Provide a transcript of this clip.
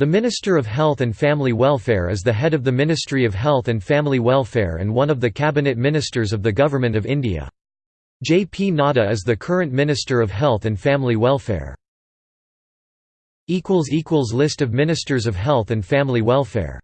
The Minister of Health and Family Welfare is the head of the Ministry of Health and Family Welfare and one of the cabinet ministers of the Government of India. J. P. Nadda is the current Minister of Health and Family Welfare. List of Ministers of Health and Family Welfare